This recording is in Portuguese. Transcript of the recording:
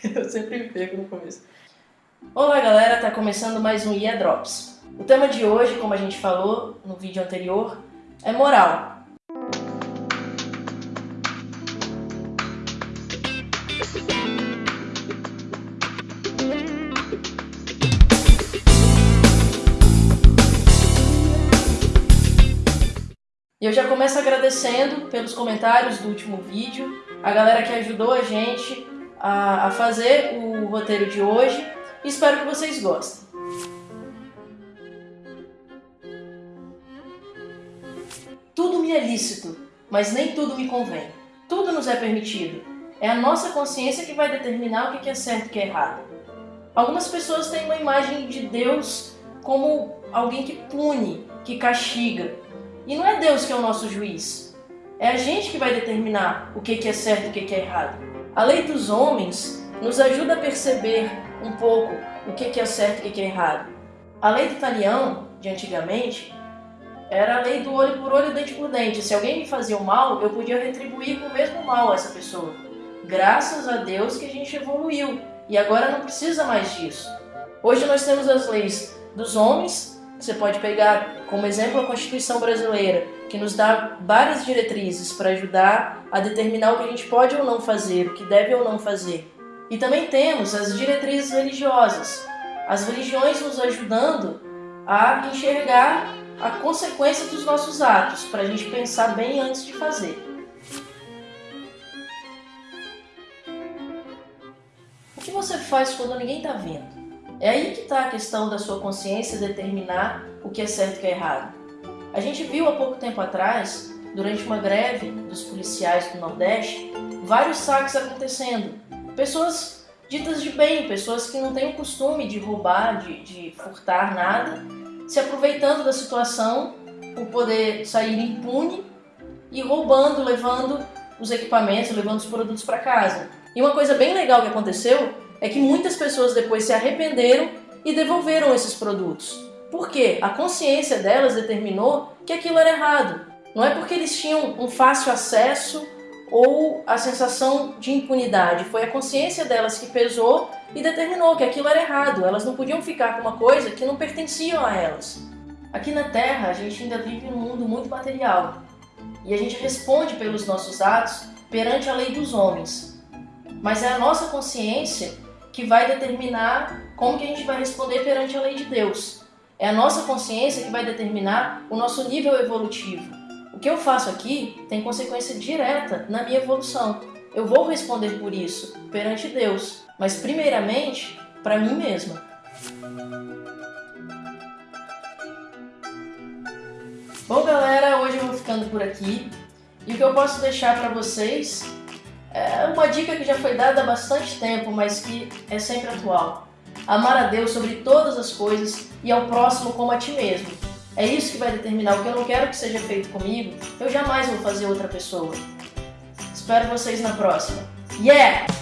Eu sempre perco no começo. Olá galera, tá começando mais um IA Drops. O tema de hoje, como a gente falou no vídeo anterior, é moral. E eu já começo agradecendo pelos comentários do último vídeo, a galera que ajudou a gente a, a fazer o roteiro de hoje. Espero que vocês gostem. Tudo me é lícito, mas nem tudo me convém. Tudo nos é permitido. É a nossa consciência que vai determinar o que é certo e o que é errado. Algumas pessoas têm uma imagem de Deus como alguém que pune, que castiga. E não é Deus que é o nosso juiz. É a gente que vai determinar o que é certo e o que é errado. A lei dos homens nos ajuda a perceber um pouco o que é certo e o que é errado. A lei do talião, de antigamente, era a lei do olho por olho, dente por dente. Se alguém me fazia o mal, eu podia retribuir com o mesmo mal a essa pessoa. Graças a Deus que a gente evoluiu e agora não precisa mais disso. Hoje nós temos as leis dos homens, você pode pegar como exemplo a Constituição Brasileira, que nos dá várias diretrizes para ajudar a determinar o que a gente pode ou não fazer, o que deve ou não fazer. E também temos as diretrizes religiosas, as religiões nos ajudando a enxergar a consequência dos nossos atos, para a gente pensar bem antes de fazer. O que você faz quando ninguém está vendo? É aí que está a questão da sua consciência determinar o que é certo e o que é errado. A gente viu há pouco tempo atrás, durante uma greve dos policiais do Nordeste, vários saques acontecendo. Pessoas ditas de bem, pessoas que não têm o costume de roubar, de, de furtar nada, se aproveitando da situação por poder sair impune e roubando, levando os equipamentos, levando os produtos para casa. E uma coisa bem legal que aconteceu é que muitas pessoas depois se arrependeram e devolveram esses produtos. Por quê? A consciência delas determinou que aquilo era errado. Não é porque eles tinham um fácil acesso ou a sensação de impunidade. Foi a consciência delas que pesou e determinou que aquilo era errado. Elas não podiam ficar com uma coisa que não pertencia a elas. Aqui na Terra, a gente ainda vive num mundo muito material. E a gente responde pelos nossos atos perante a lei dos homens. Mas é a nossa consciência que vai determinar como que a gente vai responder perante a lei de Deus. É a nossa consciência que vai determinar o nosso nível evolutivo. O que eu faço aqui tem consequência direta na minha evolução. Eu vou responder por isso perante Deus, mas primeiramente para mim mesma. Bom, galera, hoje eu vou ficando por aqui. E o que eu posso deixar para vocês é uma dica que já foi dada há bastante tempo, mas que é sempre atual. Amar a Deus sobre todas as coisas e ao próximo como a ti mesmo. É isso que vai determinar o que eu não quero que seja feito comigo, eu jamais vou fazer outra pessoa. Espero vocês na próxima. Yeah!